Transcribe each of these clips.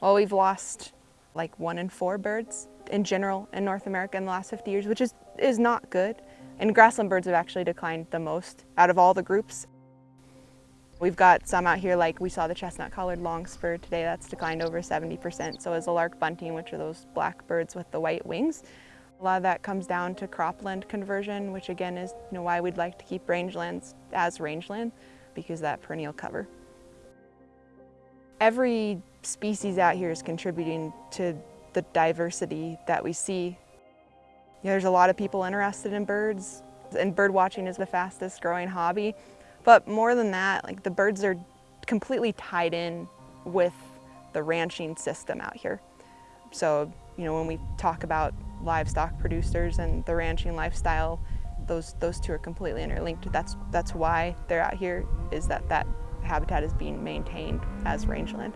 Well, we've lost like one in four birds in general in North America in the last 50 years, which is, is not good. And grassland birds have actually declined the most out of all the groups. We've got some out here like we saw the chestnut-collared longspur today, that's declined over 70%. So is the lark bunting, which are those black birds with the white wings. A lot of that comes down to cropland conversion, which again is you know, why we'd like to keep rangelands as rangeland, because that perennial cover. Every species out here is contributing to the diversity that we see. You know, there's a lot of people interested in birds, and bird watching is the fastest growing hobby. But more than that, like the birds are completely tied in with the ranching system out here. So, you know, when we talk about livestock producers and the ranching lifestyle, those those two are completely interlinked. That's that's why they're out here is that that habitat is being maintained as rangeland.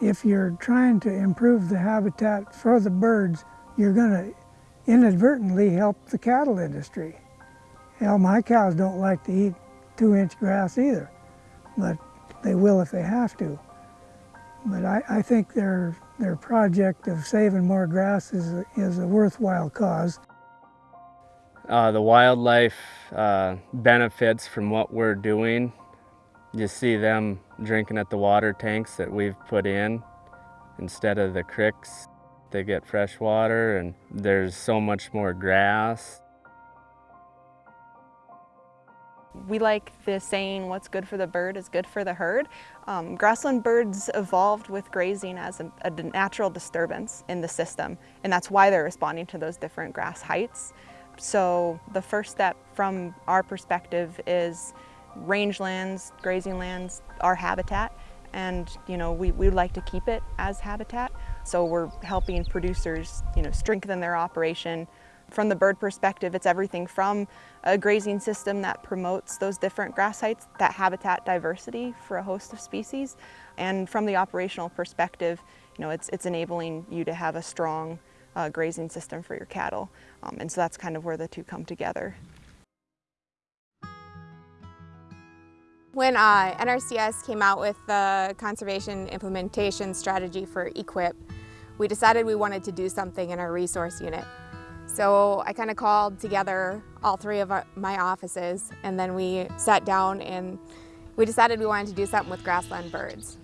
If you're trying to improve the habitat for the birds, you're going to inadvertently help the cattle industry. Hell, my cows don't like to eat two-inch grass either, but they will if they have to. But I, I think their, their project of saving more grass is a, is a worthwhile cause. Uh, the wildlife uh, benefits from what we're doing. You see them drinking at the water tanks that we've put in instead of the cricks. They get fresh water and there's so much more grass. We like the saying, what's good for the bird is good for the herd. Um, grassland birds evolved with grazing as a, a natural disturbance in the system, and that's why they're responding to those different grass heights. So the first step from our perspective is rangelands, grazing lands, our habitat, and you know we, we would like to keep it as habitat. So we're helping producers you know strengthen their operation, from the bird perspective, it's everything from a grazing system that promotes those different grass heights, that habitat diversity for a host of species. And from the operational perspective, you know, it's, it's enabling you to have a strong uh, grazing system for your cattle. Um, and so that's kind of where the two come together. When uh, NRCS came out with the conservation implementation strategy for EQIP, we decided we wanted to do something in our resource unit. So I kind of called together all three of our, my offices and then we sat down and we decided we wanted to do something with grassland birds.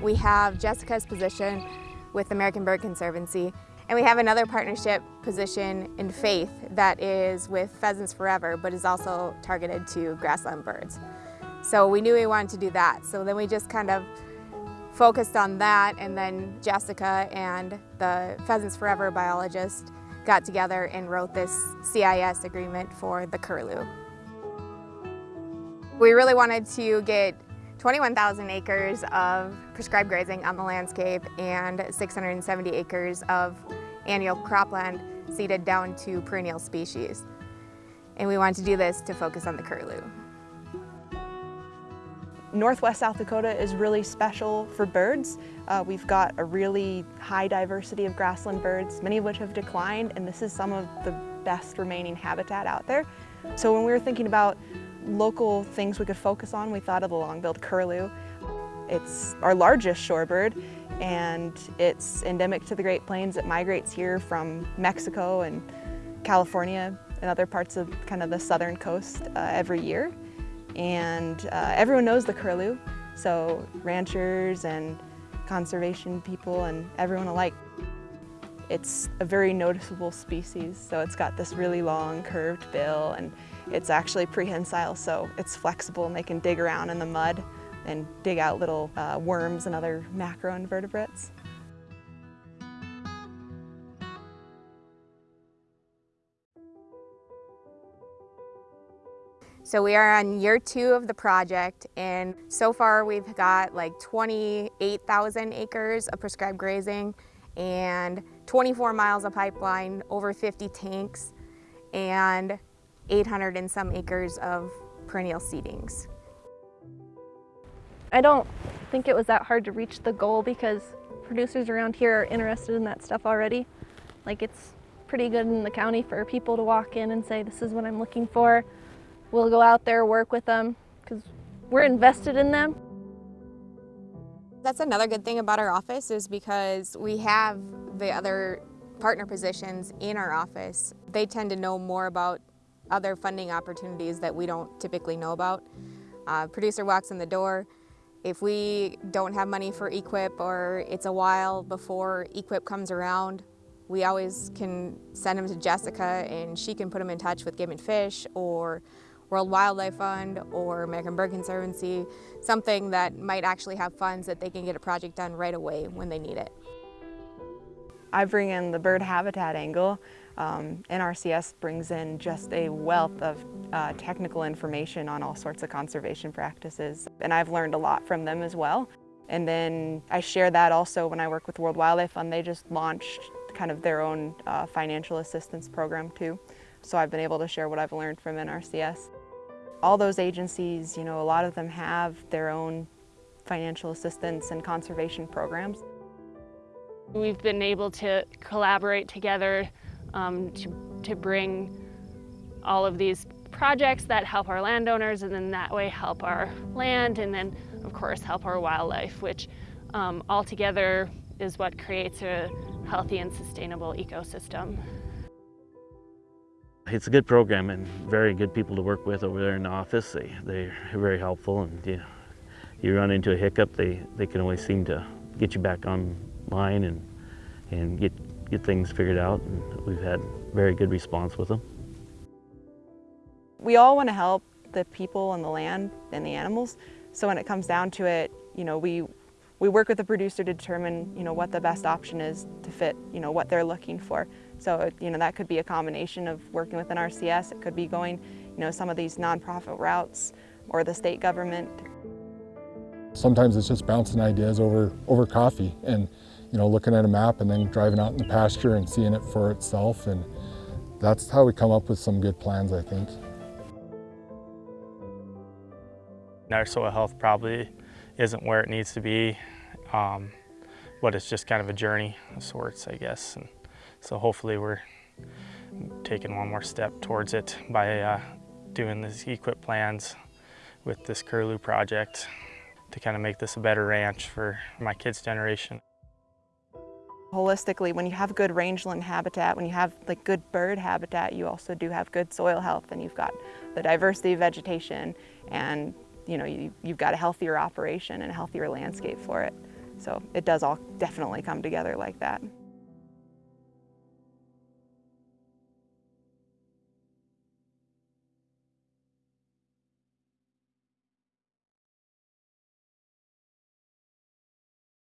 We have Jessica's position with American Bird Conservancy and we have another partnership position in Faith that is with Pheasants Forever but is also targeted to grassland birds. So we knew we wanted to do that. So then we just kind of focused on that and then Jessica and the Pheasants Forever biologist got together and wrote this CIS agreement for the curlew. We really wanted to get 21,000 acres of prescribed grazing on the landscape and 670 acres of annual cropland seeded down to perennial species. And we wanted to do this to focus on the curlew. Northwest South Dakota is really special for birds. Uh, we've got a really high diversity of grassland birds, many of which have declined, and this is some of the best remaining habitat out there. So when we were thinking about local things we could focus on, we thought of the long-billed curlew. It's our largest shorebird, and it's endemic to the Great Plains. It migrates here from Mexico and California and other parts of kind of the southern coast uh, every year and uh, everyone knows the curlew, so ranchers and conservation people and everyone alike. It's a very noticeable species, so it's got this really long curved bill and it's actually prehensile, so it's flexible and they can dig around in the mud and dig out little uh, worms and other macroinvertebrates. So we are on year two of the project and so far we've got like 28,000 acres of prescribed grazing and 24 miles of pipeline, over 50 tanks, and 800 and some acres of perennial seedings. I don't think it was that hard to reach the goal because producers around here are interested in that stuff already. Like it's pretty good in the county for people to walk in and say, this is what I'm looking for. We'll go out there, work with them, because we're invested in them. That's another good thing about our office is because we have the other partner positions in our office. They tend to know more about other funding opportunities that we don't typically know about. Uh, producer walks in the door. If we don't have money for EQIP or it's a while before EQIP comes around, we always can send them to Jessica and she can put them in touch with Game and Fish or World Wildlife Fund or American Bird Conservancy, something that might actually have funds that they can get a project done right away when they need it. I bring in the bird habitat angle. Um, NRCS brings in just a wealth of uh, technical information on all sorts of conservation practices. And I've learned a lot from them as well. And then I share that also when I work with World Wildlife Fund. They just launched kind of their own uh, financial assistance program too. So I've been able to share what I've learned from NRCS. All those agencies, you know, a lot of them have their own financial assistance and conservation programs. We've been able to collaborate together um, to, to bring all of these projects that help our landowners and then that way help our land and then of course help our wildlife, which um, all together is what creates a healthy and sustainable ecosystem. It's a good program and very good people to work with over there in the office. They, they're very helpful and you, you run into a hiccup, they, they can always seem to get you back online and, and get, get things figured out. And we've had very good response with them. We all want to help the people and the land and the animals. So when it comes down to it, you know, we we work with the producer to determine, you know, what the best option is to fit, you know, what they're looking for. So, you know, that could be a combination of working with NRCS, it could be going, you know, some of these nonprofit routes or the state government. Sometimes it's just bouncing ideas over, over coffee and, you know, looking at a map and then driving out in the pasture and seeing it for itself. And that's how we come up with some good plans, I think. Our soil health probably isn't where it needs to be, um, but it's just kind of a journey of sorts, I guess. And so hopefully we're taking one more step towards it by uh, doing these EQIP plans with this Curlew project to kind of make this a better ranch for my kids' generation. Holistically, when you have good rangeland habitat, when you have like good bird habitat, you also do have good soil health and you've got the diversity of vegetation and you know, you, you've got a healthier operation and a healthier landscape for it. So it does all definitely come together like that.